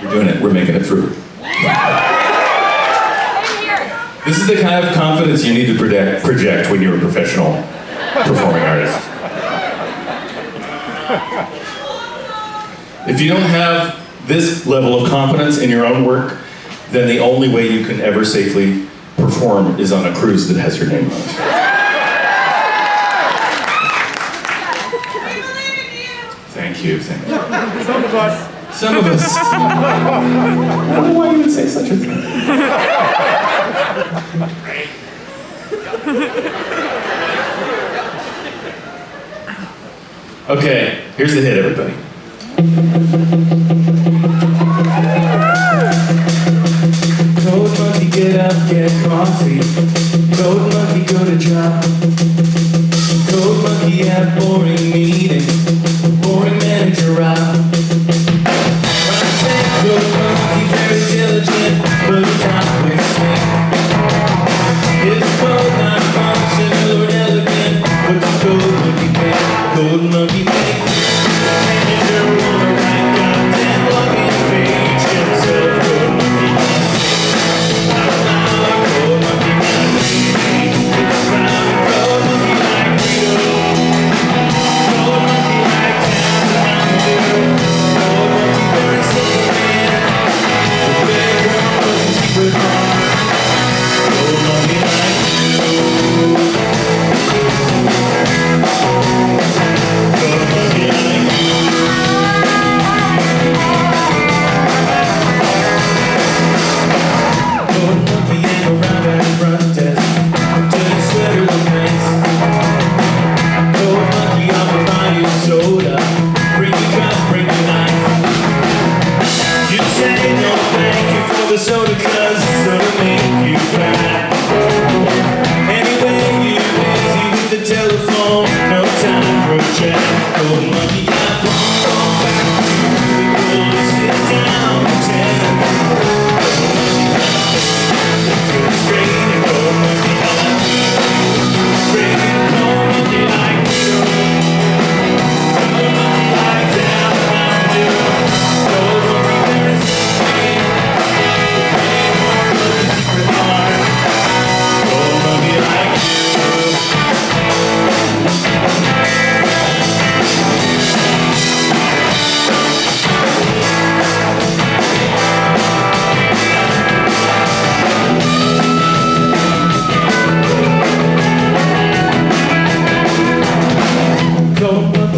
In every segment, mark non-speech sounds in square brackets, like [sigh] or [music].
You're doing it. We're making it through. This is the kind of confidence you need to project, project when you're a professional performing artist. If you don't have this level of confidence in your own work, then the only way you can ever safely perform is on a cruise that has your name on it. Thank you, thank you. Some of us. Some of us. [laughs] I don't know why you would say such a thing. Okay, here's the hit, everybody. Code monkey, get up, get coffee. Code monkey, go to job. Code monkey, at boring meeting. Boring manager, Rob. Code monkey make, code monkey make.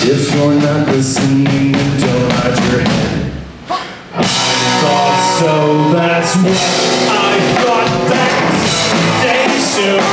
If you're not listening, don't nod your head. I thought so, that's what I thought that day soon.